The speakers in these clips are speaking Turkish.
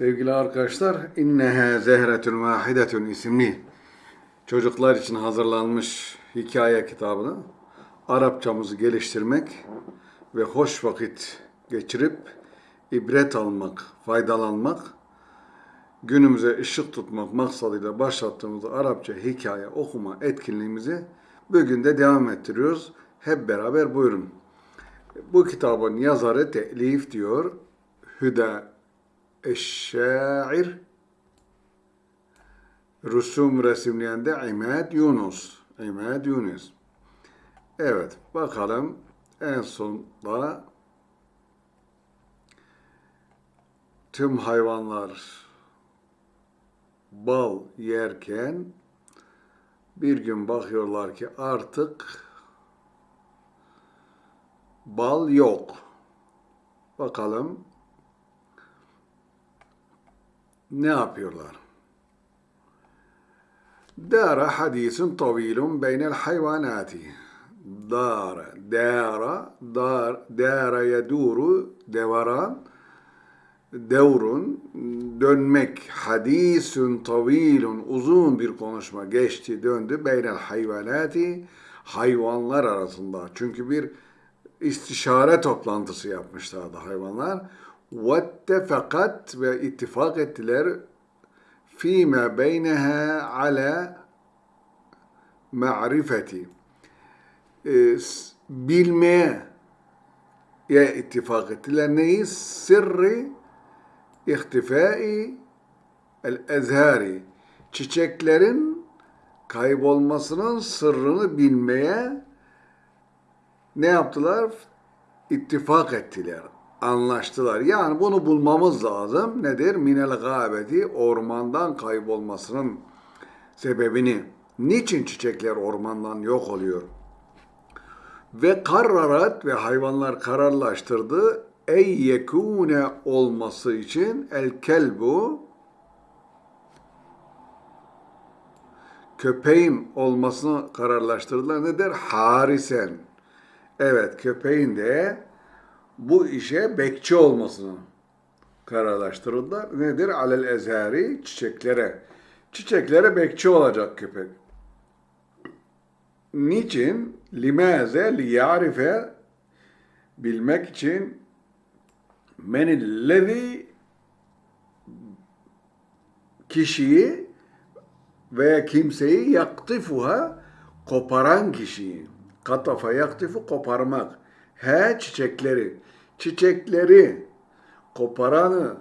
Sevgili arkadaşlar, İnneha Zehretun Vahidetun isimli çocuklar için hazırlanmış hikaye kitabını Arapçamızı geliştirmek ve hoş vakit geçirip ibret almak, faydalanmak, günümüze ışık tutmak maksadıyla başlattığımız Arapça hikaye okuma etkinliğimizi bugün de devam ettiriyoruz. Hep beraber buyurun. Bu kitabın yazarı telif diyor. Hüda Eşşair Rusum resimleyen de İmad Yunus. İmad Yunus. Evet bakalım en sonda tüm hayvanlar bal yerken bir gün bakıyorlar ki artık bal yok. Bakalım ne yapıyorlar? Dara hadisun tavilun beynel hayvanati. Dara, dara, dar, dara yeduru, devaran, devrun, dönmek, hadisun tavilun, uzun bir konuşma geçti, döndü, beynel hayvanati, hayvanlar arasında. Çünkü bir istişare toplantısı yapmışlardı hayvanlar. واتفقت ve ittifak ettiler فيما بينها على معرفة bilmeye ya ittifak ettiler neyi? Sırrı ihtifai el ezhari çiçeklerin kaybolmasının sırrını bilmeye ne yaptılar? İttifak ettiler anlaştılar. Yani bunu bulmamız lazım. Nedir? Minel gâbeti ormandan kaybolmasının sebebini. Niçin çiçekler ormandan yok oluyor? Ve karrarat ve hayvanlar kararlaştırdı. Ey yekune olması için el kelbu köpeğin olmasını kararlaştırdılar. Nedir? Harisen. Evet köpeğin de bu işe bekçi olmasını kararlaştırdılar. Nedir? Alel ezhari çiçeklere. Çiçeklere bekçi olacak köpek. Niçin? Limaze liyarife bilmek için menillezi kişiyi veya kimseyi yaktifuha koparan kişiyi. Katafa yaktifu koparmak. He çiçekleri çiçekleri koparanı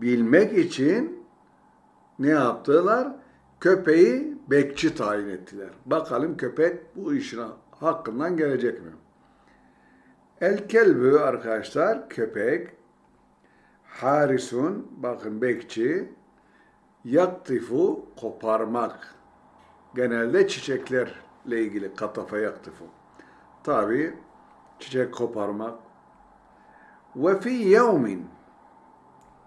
bilmek için ne yaptılar? Köpeği bekçi tayin ettiler. Bakalım köpek bu işin hakkından gelecek mi? El kelbü arkadaşlar köpek harisun bakın bekçi yaktifu koparmak genelde çiçeklerle ilgili katafa yaktifu. Tabi çiçek koparmak. Ve fi yevmin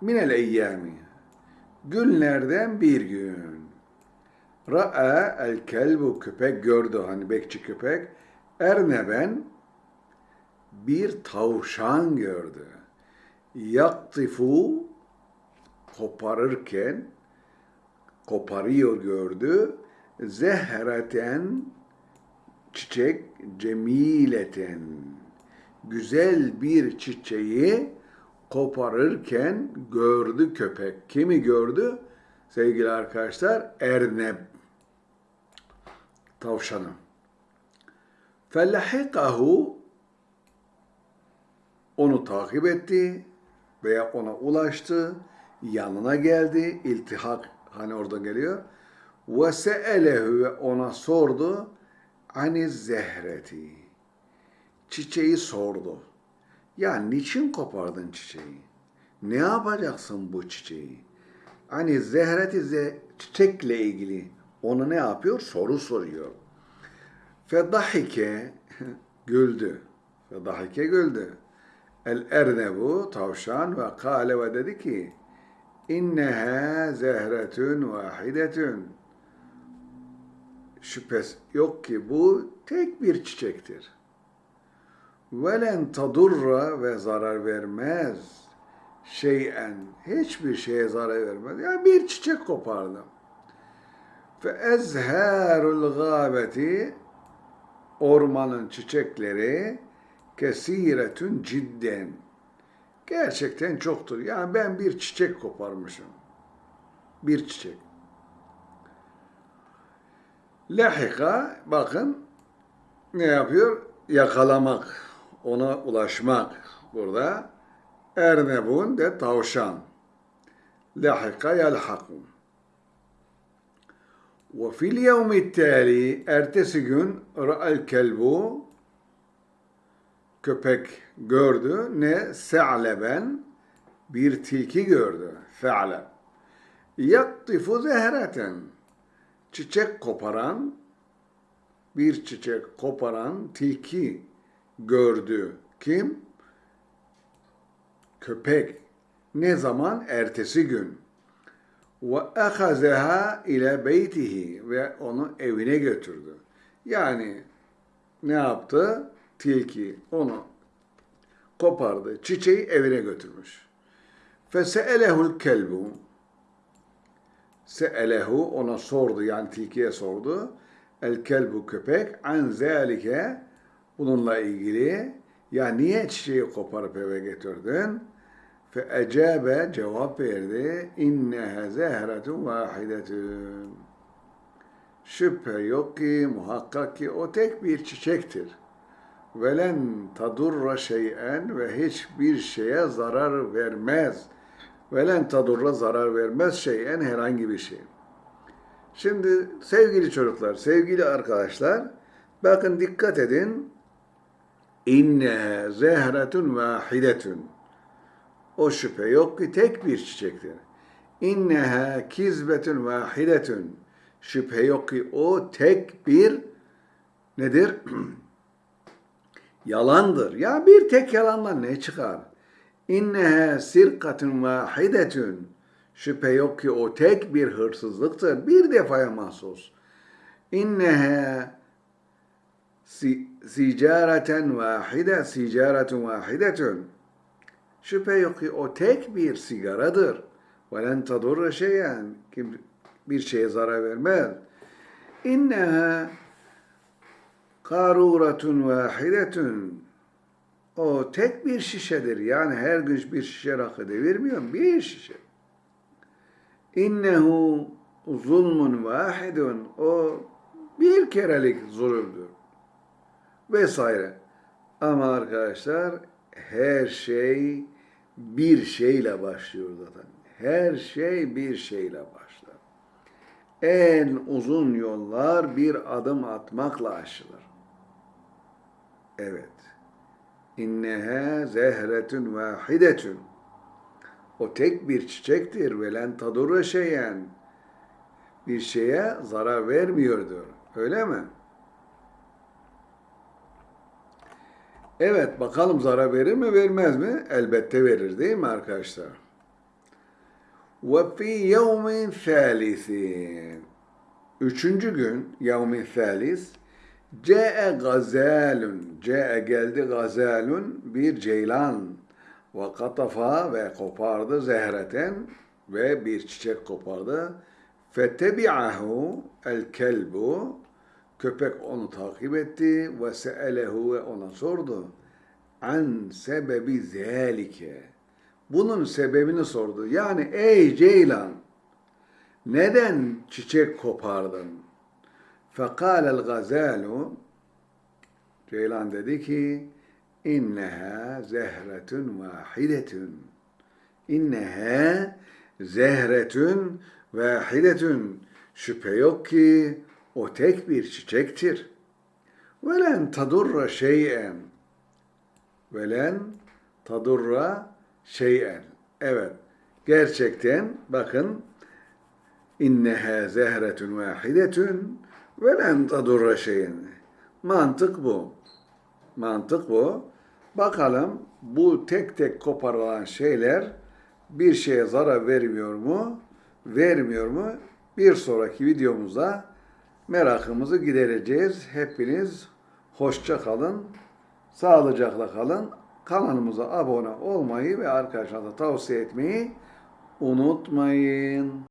minel eyyami günlerden bir gün ra'a el kelbu köpek gördü hani bekçi köpek erneben bir tavşan gördü. Yaktifu koparırken koparıyor gördü. Zehreten çiçek cemileten güzel bir çiçeği koparırken gördü köpek. Kimi gördü? Sevgili arkadaşlar erneb tavşanı. Fellahikahu onu takip etti veya ona ulaştı, yanına geldi, iltihak hani orada geliyor. Ve se'elehu ve ona sordu ani zehreti. Çiçeği sordu. Ya niçin kopardın çiçeği? Ne yapacaksın bu çiçeği? Hani zehreti ze çiçekle ilgili onu ne yapıyor? Soru soruyor. Fedahike güldü. Fedahike güldü. El ernebu tavşan ve kale ve dedi ki inneha zehretun vahidetun şüphesi yok ki bu tek bir çiçektir. Velen tadurra ve zarar vermez. şeyen hiçbir şeye zarar vermez. Yani bir çiçek kopardı. Fe ezharul gâbeti ormanın çiçekleri kesiretün cidden. Gerçekten çoktur. Yani ben bir çiçek koparmışım. Bir çiçek. Lahika bakın ne yapıyor? Yakalamak, ona ulaşmak burada. Ernebun de tavşan. Lahika yelhakum. Ve fil yevmi tali ertesi gün ra'al kelbu köpek gördü. Ne? Se'leben bir tilki gördü. Fe'leb. Yaktifu zehreten çiçek koparan bir çiçek koparan tilki gördü. Kim? Köpek. Ne zaman? Ertesi gün. Ve ahazaha ile beytihi ve onu evine götürdü. Yani ne yaptı? Tilki onu kopardı. Çiçeği evine götürmüş. Fese'elehul kelbu Se'elehu ona sordu yani tilkiye sordu. El kelbu köpek an zalike bununla ilgili ya niye çiçeği koparıp eve getirdin? Fe ecabe cevap verdi. İnneha zehretun vahidetun. Şüphe yok ki muhakkak ki o tek bir çiçektir. Velen tadurra şeyen ve hiçbir şeye zarar vermez. Velen tadurra zarar vermez şeyen herhangi bir şey. Şimdi sevgili çocuklar, sevgili arkadaşlar, bakın dikkat edin. İnne zehretun vahidetun. O şüphe yok ki tek bir çiçektir. İnneha kizbetun vahidetun. Şüphe yok ki o tek bir nedir? Yalandır. Ya bir tek yalandan ne çıkar? İnneha sirkatun vahidetun. Şüphe yok ki o tek bir hırsızlıktır. Bir defaya mahsus. İnneha sicareten vahide, sicaretun vahidetun. Şüphe yok ki o tek bir sigaradır. وَلَنْ تَضُرَّ şeyen Kim bir şeye zarar vermez. İnneha karuratun vahidetun. o tek bir şişedir. Yani her gün bir şişe rakı devirmiyor. Bir şişe. İnnehu zulmun vahidun. O bir kerelik zulümdür. Vesaire. Ama arkadaşlar her şey bir şeyle başlıyor zaten. Her şey bir şeyle başlar. En uzun yollar bir adım atmakla aşılır. Evet. İnneha zehretun vahidetun. O tek bir çiçektir ve len tadurra şeyen. Bir şeye zarar vermiyordur. Öyle mi? Evet bakalım zarar verir mi vermez mi? Elbette verir değil mi arkadaşlar? Fi yevmin thalisin. Üçüncü gün yevmin thalis Ce'e gazalun. Ce'e geldi gazalun bir ceylan. Ve katafa ve kopardı zehreten ve bir çiçek kopardı. Fetebi'ahu el kelbu Köpek onu takip etti ve se'elehu ve ona sordu. An sebebi zelike. Bunun sebebini sordu. Yani ey Ceylan neden çiçek kopardın? Fekâlel gazalu Ceylan dedi ki inneha zehretun vahidetun. İnneha zehretun vahidetun. Şüphe yok ki o tek bir çiçektir. Velen tadurra şeyen. Velen tadurra şeyen. Evet. Gerçekten bakın inneha zehretun vahidetun velen tadurra şeyen. Mantık bu. Mantık bu. Bakalım bu tek tek koparılan şeyler bir şeye zarar vermiyor mu? Vermiyor mu? Bir sonraki videomuzda merakımızı gidereceğiz. Hepiniz hoşça kalın, sağlıcakla kalın. kanalımıza abone olmayı ve arkadaşlarınıza tavsiye etmeyi unutmayın.